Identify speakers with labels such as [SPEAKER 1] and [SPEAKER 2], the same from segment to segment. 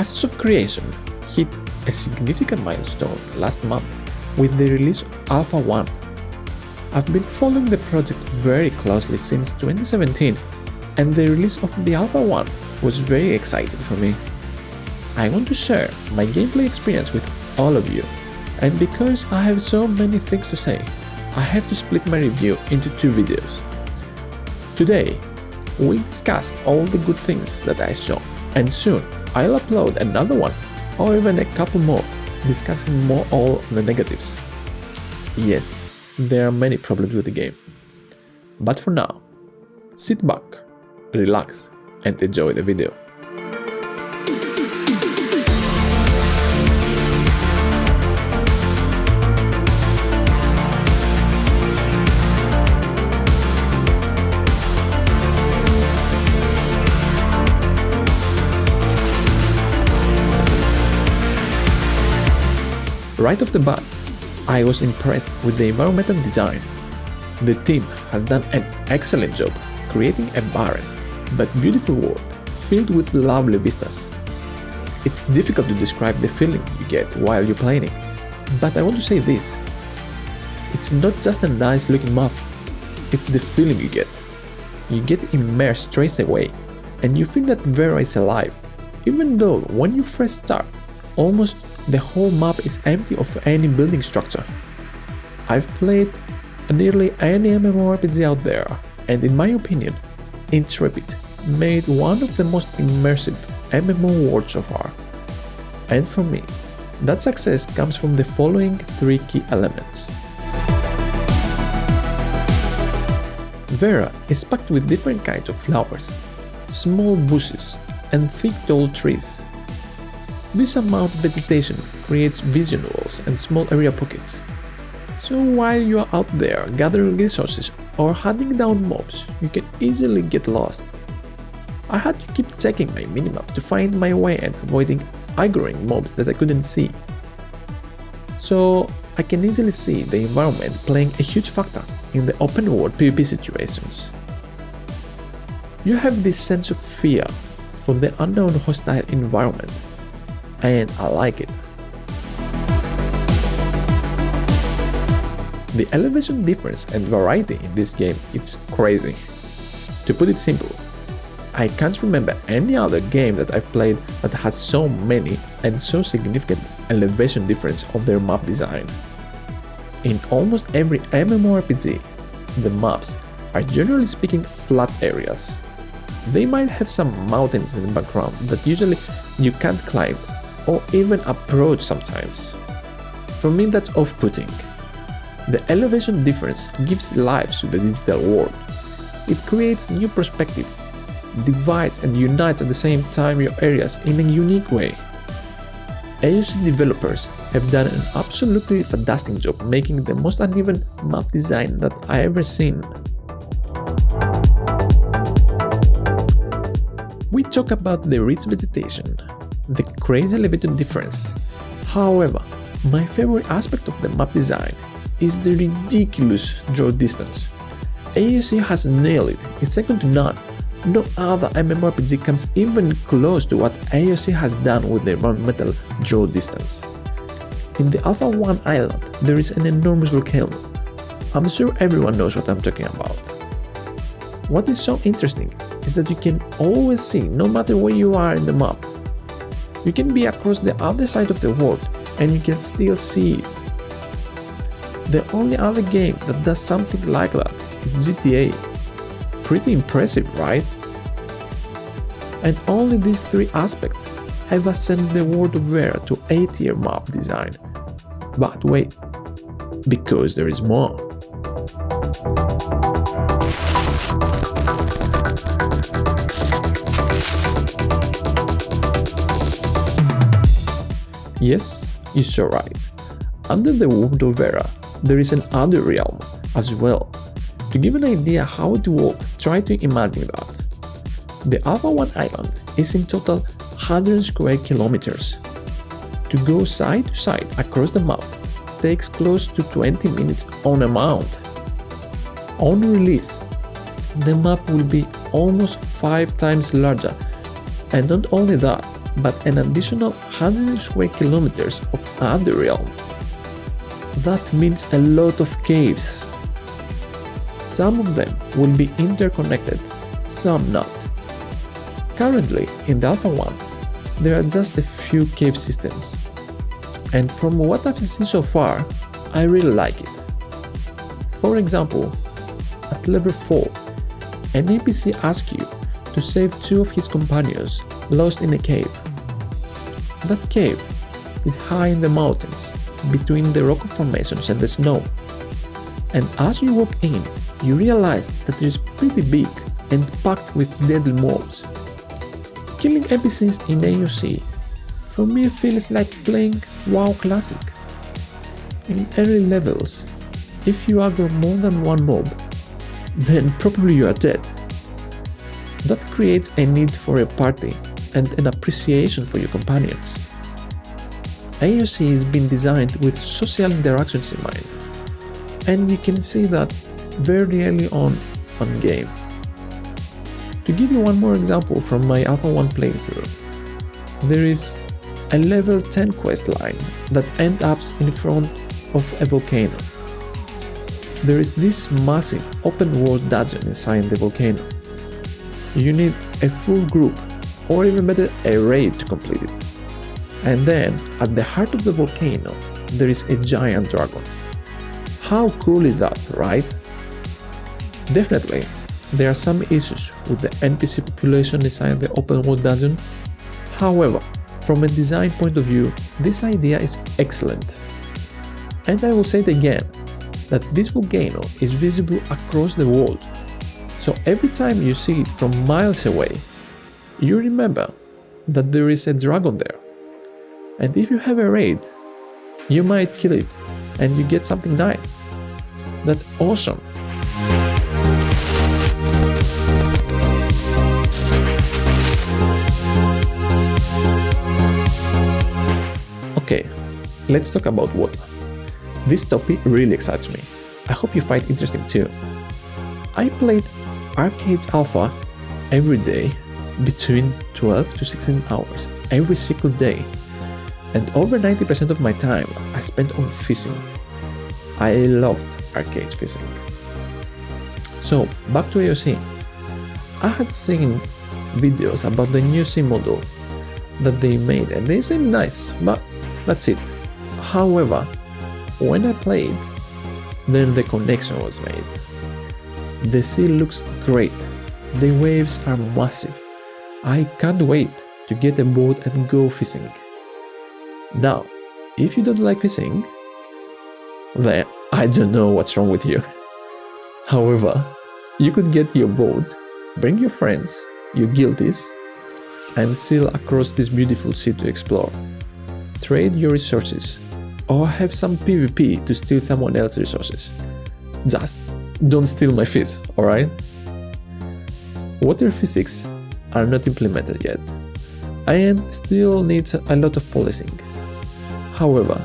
[SPEAKER 1] Ashes of Creation hit a significant milestone last month with the release of Alpha 1. I've been following the project very closely since 2017 and the release of the Alpha 1 was very exciting for me. I want to share my gameplay experience with all of you and because I have so many things to say, I have to split my review into two videos. Today, we'll discuss all the good things that I saw and soon I'll upload another one or even a couple more discussing more all the negatives. Yes, there are many problems with the game. But for now, sit back, relax and enjoy the video. Right off the bat, I was impressed with the environmental design. The team has done an excellent job creating a barren but beautiful world filled with lovely vistas. It's difficult to describe the feeling you get while you're playing it, but I want to say this. It's not just a nice looking map, it's the feeling you get. You get immersed straight away, and you feel that Verra is alive, even though when you first start, almost the whole map is empty of any building structure. I've played nearly any MMORPG out there, and in my opinion, Intrepid made one of the most immersive MMO worlds so far. And for me, that success comes from the following three key elements. Verra is packed with different kinds of flowers, small bushes, and thick tall trees this amount of vegetation creates vision walls and small area pockets. So while you are out there gathering resources or hunting down mobs, you can easily get lost. I had to keep checking my minimap to find my way and avoiding aggroing mobs that I couldn't see. So I can easily see the environment playing a huge factor in the open world PvP situations. You have this sense of fear for the unknown hostile environment and I like it. The elevation difference and variety in this game is crazy. To put it simple, I can't remember any other game that I've played that has so many and so significant elevation difference of their map design. In almost every MMORPG, the maps are generally speaking flat areas. They might have some mountains in the background that usually you can't climb or even approach sometimes. For me that's off-putting. The elevation difference gives life to the digital world. It creates new perspective, divides and unites at the same time your areas in a unique way. AOC developers have done an absolutely fantastic job making the most uneven map design that I ever seen. We talk about the rich vegetation, the crazy elevated difference. However, my favorite aspect of the map design is the ridiculous draw distance. AOC has nailed it, it's second to none. No other MMORPG comes even close to what AOC has done with the environmental draw distance. In the Alpha 1 island, there is an enormous volcano. I'm sure everyone knows what I'm talking about. What is so interesting is that you can always see no matter where you are in the map you can be across the other side of the world and you can still see it. The only other game that does something like that is GTA. Pretty impressive, right? And only these three aspects have ascended the world of Verra to A-tier map design. But wait, because there is more. Yes, you're right. Under the world of Verra, there is another realm as well. To give an idea how it works, try to imagine that. The Alpha 1 island is in total 100 square kilometers. To go side to side across the map takes close to 20 minutes on a mount. On release, the map will be almost 5 times larger and not only that, but an additional 100 square kilometers of Underrealm. That means a lot of caves. Some of them will be interconnected, some not. Currently, in the Alpha 1, there are just a few cave systems, and from what I've seen so far, I really like it. For example, at level 4, an NPC asks you to save two of his companions lost in a cave. That cave is high in the mountains, between the rock formations and the snow. And as you walk in, you realize that it is pretty big and packed with deadly mobs. Killing NPCs in AOC for me feels like playing WoW Classic. In early levels, if you aggro more than one mob, then probably you are dead. That creates a need for a party and an appreciation for your companions. AOC has been designed with social interactions in mind, and you can see that very early on on game. To give you one more example from my Alpha 1 playthrough, there is a level 10 quest line that ends up in front of a volcano. There is this massive open world dungeon inside the volcano. You need a full group or even better a raid to complete it. And then at the heart of the volcano there is a giant dragon. How cool is that, right? Definitely, there are some issues with the NPC population inside the open world dungeon. However, from a design point of view, this idea is excellent. And I will say it again, that this volcano is visible across the world. So every time you see it from miles away, you remember that there is a dragon there. And if you have a raid, you might kill it and you get something nice. That's awesome. Okay, let's talk about water. This topic really excites me. I hope you find it interesting too. I played ArcheAge Alpha every day between 12 to 16 hours every single day and over 90% of my time I spent on fishing. I loved ArcheAge fishing. So back to AOC. I had seen videos about the new sim model that they made and they seemed nice, but that's it. However, when I played, then the connection was made. The sea looks great, the waves are massive. I can't wait to get a boat and go fishing. Now, if you don't like fishing, then I don't know what's wrong with you. However, you could get your boat, bring your friends, your guilties, and sail across this beautiful sea to explore trade your resources, or have some PvP to steal someone else's resources. Just don't steal my fish, alright? Water physics are not implemented yet, and still needs a lot of policing. However,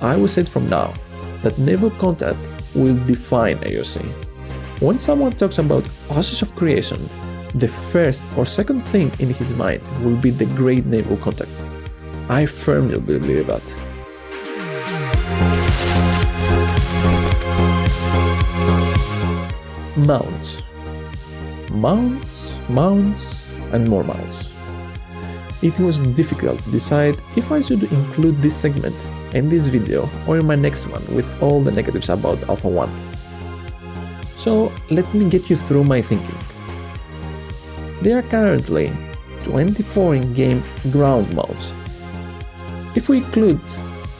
[SPEAKER 1] I will say from now that naval contact will define AOC. When someone talks about Ashes of Creation, the first or second thing in his mind will be the Great Naval Contact. I firmly believe that. Mounts. Mounts, mounts, and more mounts. It was difficult to decide if I should include this segment in this video or in my next one with all the negatives about Alpha 1. So let me get you through my thinking. There are currently 24 in-game ground mounts if we include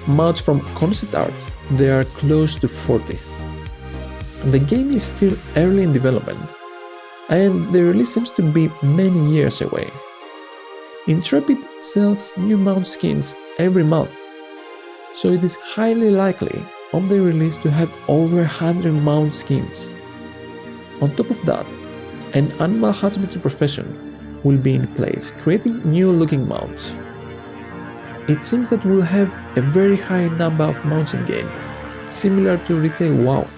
[SPEAKER 1] mounts from concept art, there are close to 40. The game is still early in development, and the release seems to be many years away. Intrepid sells new mount skins every month, so it is highly likely on the release to have over 100 mount skins. On top of that, an animal husbandry profession will be in place, creating new looking mounts it seems that we'll have a very high number of mounts in game, similar to retail WoW.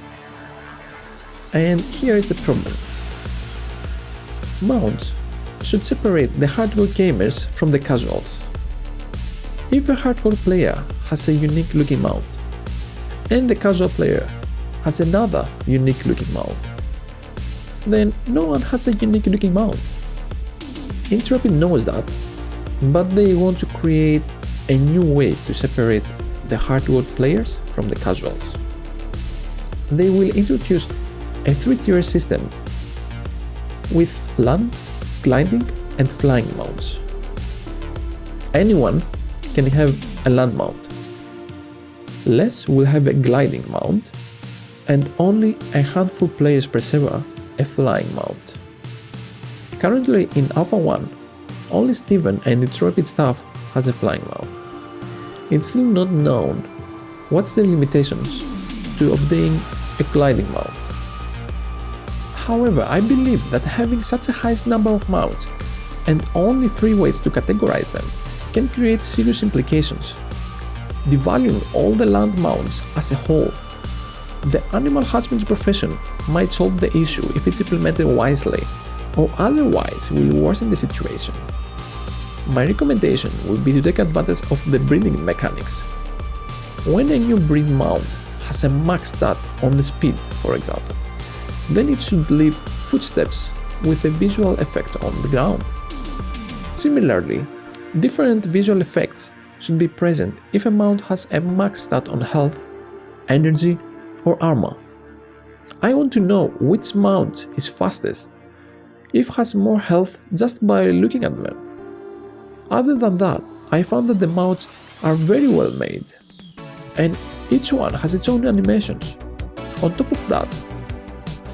[SPEAKER 1] And here is the problem. Mounts should separate the hardcore gamers from the casuals. If a hardcore player has a unique looking mount, and the casual player has another unique looking mount, then no one has a unique looking mount. Intrepid knows that, but they want to create a new way to separate the hardcore players from the casuals. They will introduce a three-tier system with land, gliding and flying mounts. Anyone can have a land mount. Les will have a gliding mount and only a handful players per server a flying mount. Currently in Alpha 1, only Steven and Intrepid staff has a flying mount. It's still not known what's the limitations to obtaining a gliding mount. However, I believe that having such a high number of mounts and only three ways to categorize them can create serious implications. Devaluing all the land mounts as a whole, the animal husbandry profession might solve the issue if it's implemented wisely, or otherwise will worsen the situation. My recommendation would be to take advantage of the breeding mechanics. When a new breed mount has a max stat on the speed, for example, then it should leave footsteps with a visual effect on the ground. Similarly, different visual effects should be present if a mount has a max stat on health, energy or armor. I want to know which mount is fastest, if has more health just by looking at them. Other than that, I found that the mounts are very well made, and each one has its own animations. On top of that,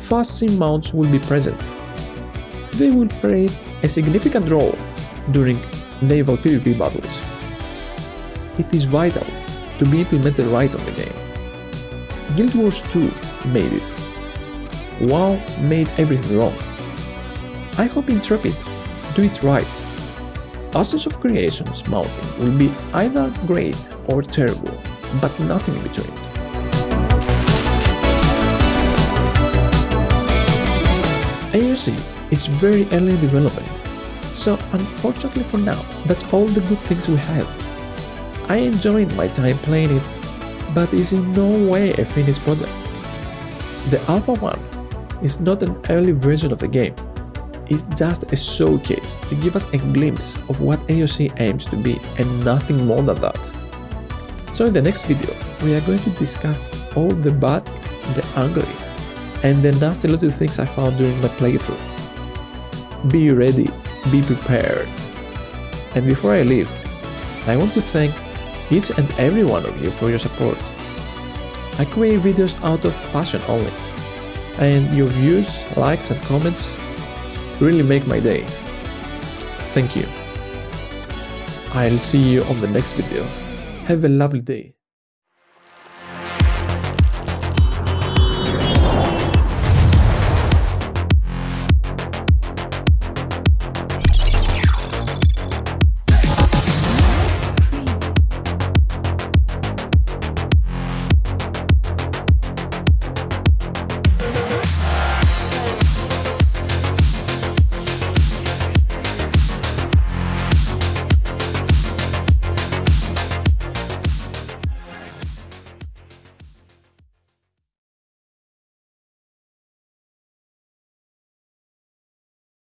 [SPEAKER 1] fast sim mounts will be present. They will play a significant role during naval PvP battles. It is vital to be implemented right on the game. Guild Wars 2 made it. WoW made everything wrong. I hope Intrepid do it right Ashes of Creation's mounting will be either great or terrible, but nothing in between. AOC is very early in development, so unfortunately for now, that's all the good things we have. I enjoyed my time playing it, but is in no way a finished product. The Alpha 1 is not an early version of the game, it's just a showcase to give us a glimpse of what AOC aims to be and nothing more than that. So in the next video, we are going to discuss all the bad, the ugly, and the nasty little things I found during my playthrough. Be ready, be prepared. And before I leave, I want to thank each and every one of you for your support. I create videos out of passion only, and your views, likes and comments really make my day. Thank you. I'll see you on the next video. Have a lovely day.